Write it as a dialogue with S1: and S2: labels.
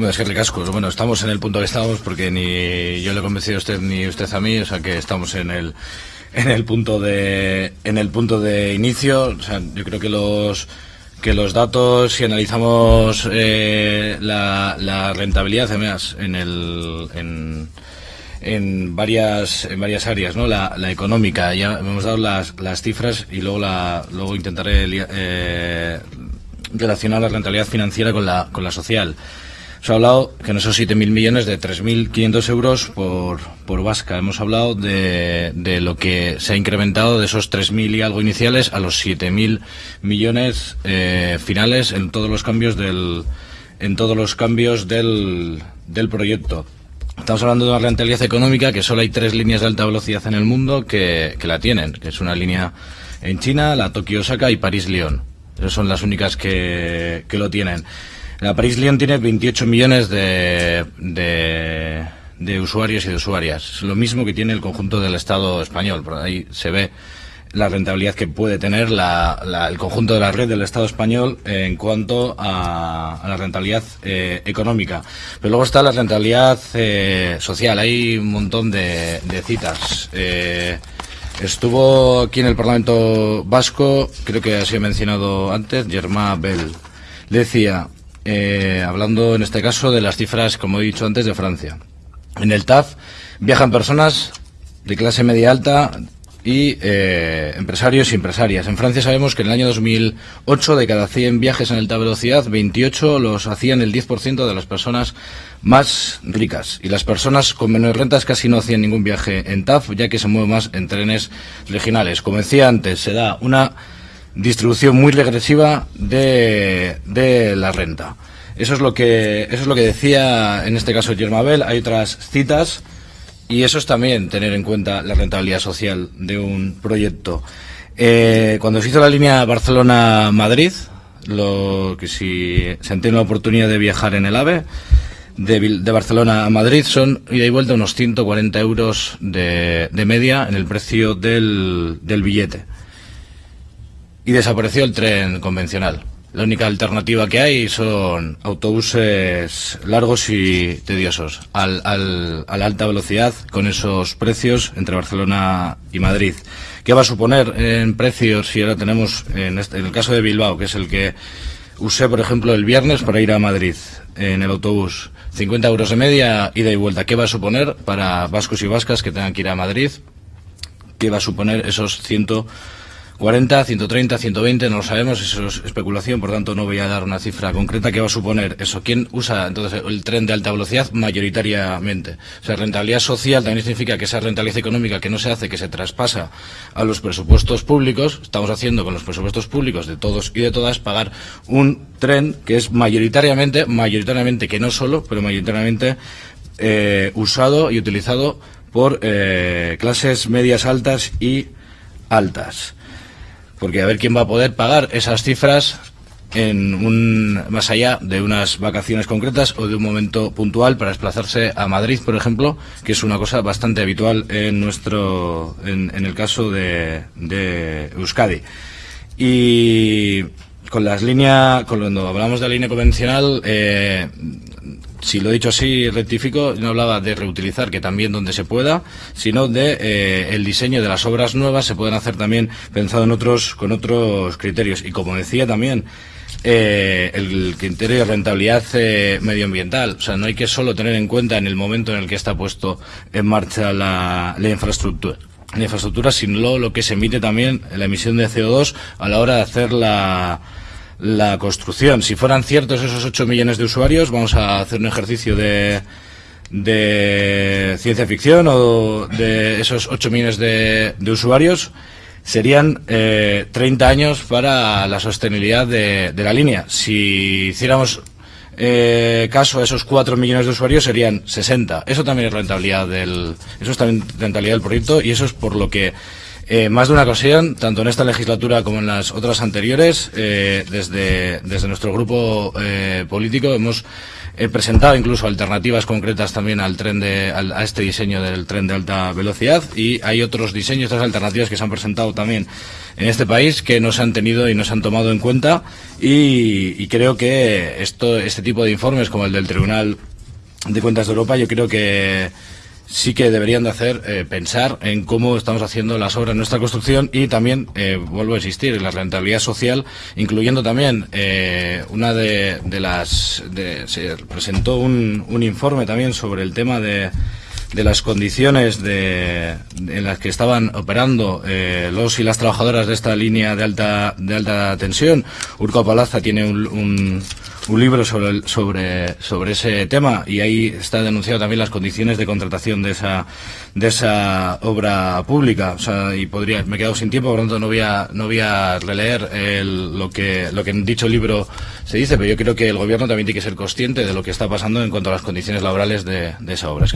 S1: Bueno, es que. Bueno, estamos en el punto que estamos porque ni yo le he convencido a usted ni usted a mí, o sea que estamos en el en el punto de en el punto de inicio. O sea, yo creo que los que los datos, si analizamos eh, la, la, rentabilidad, en el en, en varias en varias áreas, ¿no? La, la económica, ya hemos dado las, las cifras y luego la luego intentaré eh, relacionar la rentabilidad financiera con la con la social. Se ha hablado que en esos 7.000 millones de 3.500 euros por, por Vasca. Hemos hablado de, de lo que se ha incrementado de esos 3.000 y algo iniciales a los 7.000 millones eh, finales en todos los cambios del, en todos los cambios del, del proyecto. Estamos hablando de una rentabilidad económica que solo hay tres líneas de alta velocidad en el mundo que, que la tienen, que es una línea en China, la Tokio-Osaka y París-Lyon. Esas son las únicas que, que lo tienen. La París-Lyon tiene 28 millones de, de, usuarios y de usuarias. Es lo mismo que tiene el conjunto del Estado español. Por ahí se ve la rentabilidad que puede tener el conjunto de la red del Estado español en cuanto a, la rentabilidad eh, económica. Pero luego está la rentabilidad eh, social. Hay un montón de, de citas. Eh, estuvo aquí en el Parlamento Vasco, creo que ha sido mencionado antes, Germán Bell. Decía, eh, hablando en este caso de las cifras, como he dicho antes, de Francia. En el TAF viajan personas de clase media alta y eh, empresarios y empresarias. En Francia sabemos que en el año 2008 de cada 100 viajes en alta velocidad, 28 los hacían el 10% de las personas más ricas. Y las personas con menores rentas casi no hacían ningún viaje en TAF, ya que se mueven más en trenes regionales. Como decía antes, se da una distribución muy regresiva de, de la renta. Eso es lo que eso es lo que decía en este caso Germabel. Hay otras citas y eso es también tener en cuenta la rentabilidad social de un proyecto. Eh, cuando se hizo la línea Barcelona-Madrid, lo que si se tiene la oportunidad de viajar en el AVE, de, de, Barcelona a Madrid son ida y vuelta unos 140 euros de, de media en el precio del, del billete y desapareció el tren convencional. La única alternativa que hay son autobuses largos y tediosos al, al, a alta velocidad con esos precios entre Barcelona y Madrid. ¿Qué va a suponer en precios si ahora tenemos, en, este, en el caso de Bilbao, que es el que usé, por ejemplo, el viernes para ir a Madrid en el autobús? 50 euros de media, ida y vuelta. ¿Qué va a suponer para vascos y vascas que tengan que ir a Madrid? ¿Qué va a suponer esos 100 40, 130, 120, no lo sabemos, eso es especulación, por tanto no voy a dar una cifra concreta que va a suponer eso. ¿Quién usa entonces el tren de alta velocidad? Mayoritariamente. O sea, rentabilidad social también significa que esa rentabilidad económica que no se hace, que se traspasa a los presupuestos públicos, estamos haciendo con los presupuestos públicos de todos y de todas pagar un tren que es mayoritariamente, mayoritariamente, que no solo, pero mayoritariamente eh, usado y utilizado por eh, clases medias altas y altas porque a ver quién va a poder pagar esas cifras en un más allá de unas vacaciones concretas o de un momento puntual para desplazarse a Madrid, por ejemplo, que es una cosa bastante habitual en nuestro en, el caso de, de Euskadi. Y con las líneas, cuando hablamos de la línea convencional, eh, si lo he dicho así, rectifico, no hablaba de reutilizar, que también donde se pueda, sino de eh, el diseño de las obras nuevas se pueden hacer también pensado en otros, con otros criterios. Y como decía también, eh, el criterio de rentabilidad eh, medioambiental. O sea, no hay que solo tener en cuenta en el momento en el que está puesto en marcha la, infraestructura la infraestructura, sino lo que se emite también la emisión de CO2 a la hora de hacer la, la construcción. Si fueran ciertos esos 8 millones de usuarios, vamos a hacer un ejercicio de, de ciencia ficción o de esos 8 millones de, de usuarios, serían eh, 30 años para la sostenibilidad de, la línea. Si hiciéramos eh, caso a esos 4 millones de usuarios serían 60. Eso también es rentabilidad del, eso es también rentabilidad del proyecto y eso es por lo que eh, más de una ocasión, tanto en esta legislatura como en las otras anteriores, eh, desde, nuestro grupo eh, político hemos he presentado incluso alternativas concretas también al tren de, a este diseño del tren de alta velocidad y hay otros diseños, otras alternativas que se han presentado también en este país que no se han tenido y no se han tomado en cuenta y, y creo que esto, este tipo de informes como el del Tribunal de Cuentas de Europa yo creo que sí que deberían de hacer eh, pensar en cómo estamos haciendo las obras en nuestra construcción y también, eh, vuelvo a insistir, en la rentabilidad social, incluyendo también eh, una de, de las... De, se presentó un, un informe también sobre el tema de de las condiciones de, en las que estaban operando eh, los y las trabajadoras de esta línea de alta de alta tensión. Urco Palaza tiene un, un, libro sobre, sobre, sobre ese tema y ahí está denunciado también las condiciones de contratación de esa, de esa obra pública. Y podría, me he quedado sin tiempo, por lo tanto no voy a, no voy a releer el, lo, que, lo que en dicho libro se dice, pero yo creo que el gobierno también tiene que ser consciente de lo que está pasando en cuanto a las condiciones laborales de, esa obra.